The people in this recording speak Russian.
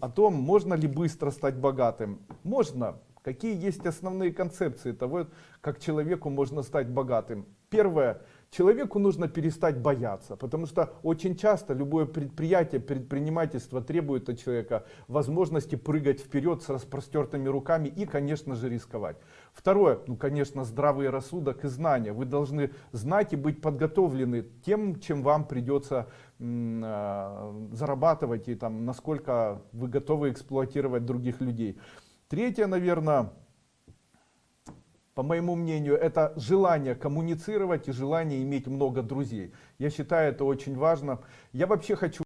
о том, можно ли быстро стать богатым. Можно. Какие есть основные концепции того, как человеку можно стать богатым? Первое. Человеку нужно перестать бояться, потому что очень часто любое предприятие, предпринимательство требует от человека возможности прыгать вперед с распростертыми руками и, конечно же, рисковать. Второе, ну, конечно, здравый рассудок и знания. Вы должны знать и быть подготовлены тем, чем вам придется э, зарабатывать и там, насколько вы готовы эксплуатировать других людей. Третье, наверное, по моему мнению, это желание коммуницировать и желание иметь много друзей. Я считаю это очень важно. Я вообще хочу